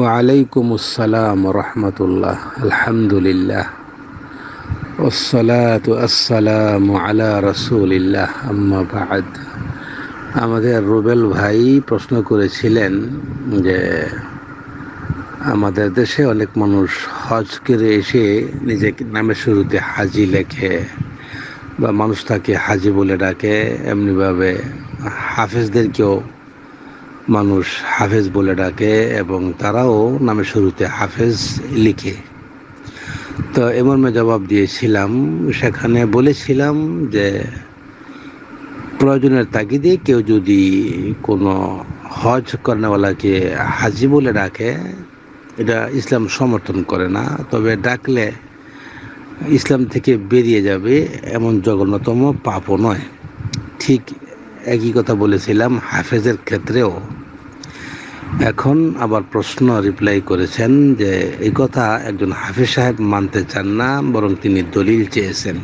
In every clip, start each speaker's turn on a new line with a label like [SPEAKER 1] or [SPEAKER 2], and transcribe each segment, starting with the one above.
[SPEAKER 1] ওয়ালাইকুম আসসালাম রহমতুল্লাহ, আলহামদুলিল্লাহ ওসলাত আসসালাম আলা রসুলিল্লাহ, আম্মা বাদ। আমাদের রুবেল ভাই প্রশ্ন করেছিলেন যে, আমাদের দেশে অনেক মানুষ হজ করে এসে নিজেকে নামের শুরুতে হাজি লেখে বা মানুষ তাকে হাজি বলে ডাকে, এমনিভাবে হাফেজদেরকেও মানুষ হাফেজ বলে ডাকে এবং তারাও নামে শুরুতে হাফেজ লিখে। তো এমন জবাব দিয়েছিলাম, সেখানে বলেছিলাম যে প্রয়োজনের তাগিদে কেউ যদি কোনো হজ কর্নেওয়ালাকে হাজি বলে ডাকে, এটা ইসলাম সমর্থন করে না, তবে ডাকলে ইসলাম থেকে বেরিয়ে যাবে এমন জঘন্যতম পাপও নয়। ঠিক একই কথা বলেছিলাম, হাফেজের ক্ষেত্রেও। এখন আবার প্রশ্ন রিপ্লাই করেছেন যে, এই কথা একজন হাফেজ সাহেব মানতে চান না, বরং তিনি দলিল চেয়েছেন।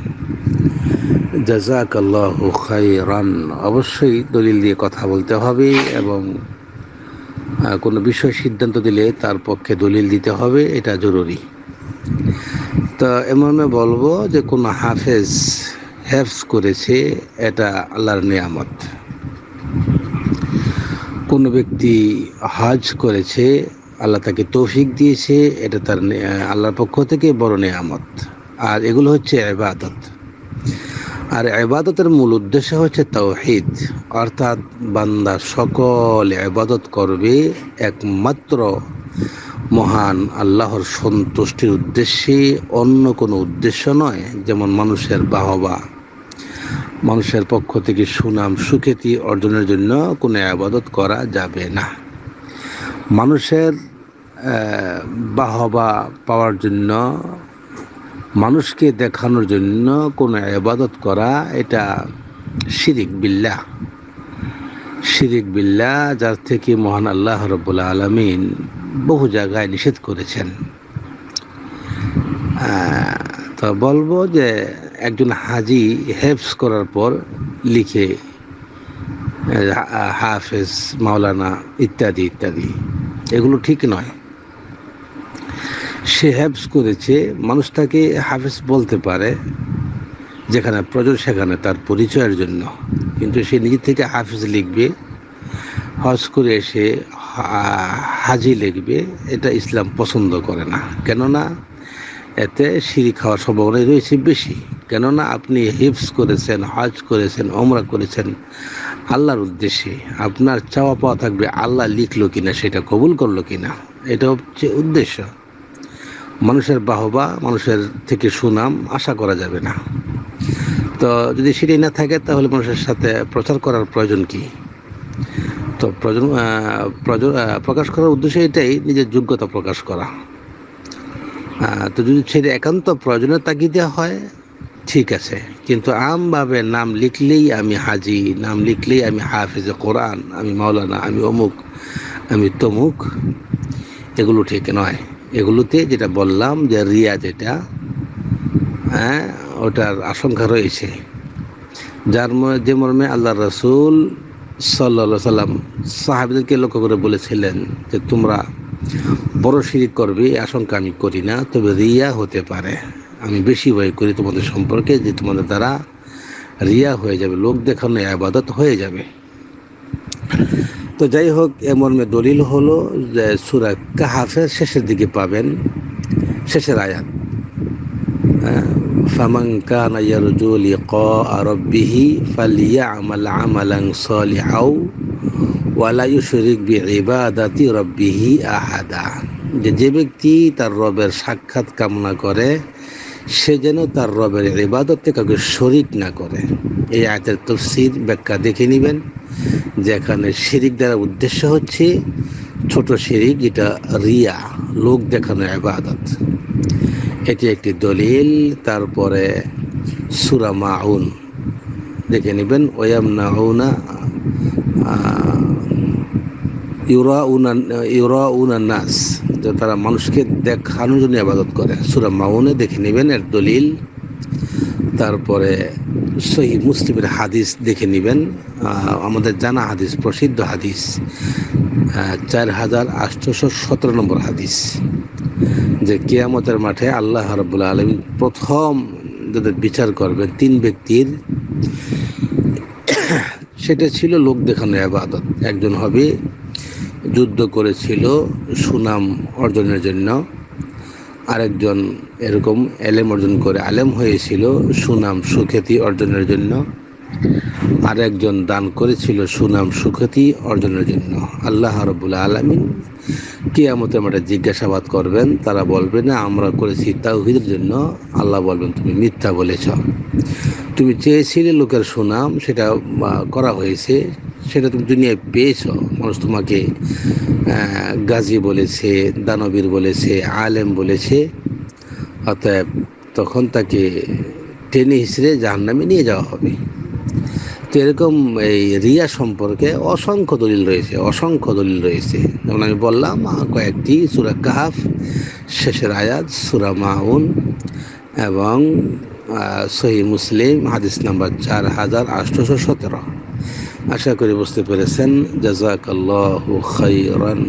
[SPEAKER 1] জাজাক আল্লাহ খাইরান অবশ্যই দলিল দিয়ে কথা বলতে হবে এবং কোনো বিষয় সিদ্ধান্ত দিলে তার পক্ষে দলিল দিতে হবে, এটা জরুরি। তো এমন বলব যে, কোনো হাফেজ হেফস করেছে, এটা আল্লাহর নিয়ামত। কোনো ব্যক্তি হজ করেছে, আল্লাহ তাকে তৌফিক দিয়েছে, এটা তার আল্লাহর পক্ষ থেকে বড় নিয়ামত। আর এগুলো হচ্ছে এবাদত আর এবাদতের মূল উদ্দেশ্য হচ্ছে তৌহিদ অর্থাৎ বান্দা সকল এবাদত করবে একমাত্র মহান আল্লাহর সন্তুষ্টির উদ্দেশ্যে, অন্য কোনো উদ্দেশ্য নয়, যেমন মানুষের বাহবা। মানুষের পক্ষ থেকে সুনাম, সুখ্যাতি অর্জনের জন্য কোনো আবাদত করা যাবে না। মানুষের বাহবা পাওয়ার জন্য, মানুষকে দেখানোর জন্য কোনো আবাদত করা, এটা শিরিক বিল্লা শিরিক বিল্লা যার থেকে মহান আল্লাহ রব্বুল্লা আলমিন বহু জায়গায় নিষেধ করেছেন। তো বলব যে একজন হাজি হেফস করার পর লিখে হাফেজ, মাওলানা ইত্যাদি ইত্যাদি। এগুলো ঠিক নয়। সে হেফস করেছে মানুষ তাকে হাফেজ বলতে পারে, যেখানে প্রয়োজন সেখানে তার পরিচয়ের জন্য। কিন্তু সে নিজে থেকে হাফেজ লিখবে, হজ করে এসে হাজি লিখবে, এটা ইসলাম পছন্দ করে না। কেননা এতে সিঁড়ি খাওয়ার সম্ভাবনাই রয়েছে বেশি। কেননা আপনি হিপস করেছেন, হজ করেছেন অমরা করেছেন আল্লাহর উদ্দেশ্যে। আপনার চাওয়া পাওয়া থাকবে আল্লাহ লিখলো কিনা, সেটা কবুল করল কিনা, এটা হচ্ছে উদ্দেশ্য। মানুষের বাহবা, মানুষের থেকে সুনাম আশা করা যাবে না। তো যদি সেটাই না থাকে, তাহলে মানুষের সাথে প্রচার করার প্রয়োজন কি? তো প্রয়োজন প্রকাশ করার উদ্দেশ্য এটাই, নিজের যোগ্যতা প্রকাশ করা। তো যদি সেটা একান্ত প্রয়োজনের তাগিদে হয়, ঠিক আছে। কিন্তু আমভাবে নাম লিখলেই আমি হাজি, নাম লিখলেই আমি হাফিজে কোরআন, আমি মাওলানা, আমি অমুক, আমি তমুক, এগুলো ঠিক নয়। এগুলোতে যেটা বললাম যে রিয়া যেটা হ্যাঁ ওটার আশঙ্কা রয়েছে। যার যে মর্মে আল্লাহ রসুল সাল্লা সাল্লাম সাহাবিদেরকে লক্ষ্য করে বলেছিলেন যে তোমরা বড় শিরিক করবে আশঙ্কা আমি করি না, তবে রিয়া হতে পারে। আমি বেশি ভয় করি তোমাদের সম্পর্কে যে তোমাদের দ্বারা রিয়া হয়ে যাবে, লোক দেখানো আবাদত হয়ে যাবে। তো যাই হোক, এ মর্মে দলিল হলো যে সুরা কাহাফের শেষের দিকে পাবেন, শেষের আয়াত। ফামান কানা ইয়ারজু লিকা রাব্বিহি ফালিয়ামাল আমালান আহাদা। যে যে ব্যক্তি তার রবের সাক্ষাৎ কামনা করে, সে যেন তার রবের ইবাদতে কাউকে শরিক না করে। এই আয়াতের তফসির ব্যাখ্যা দেখে নেবেন যেখানে শিরিক দ্বারা উদ্দেশ্য হচ্ছে ছোট শিরিক যেটা রিয়া, লোক দেখানো আবাদত এটি একটি দলিল, তারপরে সুরা মাউন। দেখে নেবেন ওয়াম নাউনা ইউরা উনা ইউরা উনা নাস, যে তারা মানুষকে দেখানোর জন্য আবাদত করে। সুরা মাউনে দেখে নেবেন, এর দলিল। তারপরে সহি মুসলিমের হাদিস দেখে নেবেন। আমাদের জানা হাদিস, প্রসিদ্ধ হাদিস চার হাজার আটশোশো সতেরো নম্বর হাদিস, যে কেয়ামতের মাঠে আল্লাহ রবুল্লা আলমী প্রথম যাদের বিচার করবেন, তিন ব্যক্তির সেটা ছিল লোক দেখানো আবাদত একজন হবে যুদ্ধ করেছিল সুনাম অর্জনের জন্য। আরেকজন এরকম এলেম অর্জন করে আলেম হয়েছিল সুনাম সুখ্যাতি অর্জনের জন্য। আর একজন দান করেছিল সুনাম সুখ্যাতি অর্জনের জন্য। আল্লাহ রবুল্লা আলমিন কেয়ামতে আমরা জিজ্ঞাসাবাদ করবেন, তারা বলবে, না, আমরা করেছি তাওহিদের জন্য। আল্লাহ বলবেন, তুমি মিথ্যা বলেছ। তুমি চেয়েছিলে লোকের সুনাম, সেটা করা হয়েছে, সেটা তুমি দুনিয়ায় পেয়েছ। মানুষ তোমাকে গাজী বলেছে, দানবীর বলেছে, আলেম বলেছে, অতএব তখন তাকে টেনে হিসেবে জাহান্নামে নিয়ে যাওয়া হবে। তো এরকম এই রিয়া সম্পর্কে অসংখ্য দলিল রয়েছে, অসংখ্য দলিল রয়েছে। যেমন আমি বললাম কয়েকটি, সুরা কাহাফ, শেষের আয়াত, সুরা মাউন এবং সহি মুসলিম হাদিস নাম্বার চার হাজার আটশোশো সতেরো। আশা করি বুঝতে পেরেছেন। জাজাকাল্লাহ খাইরান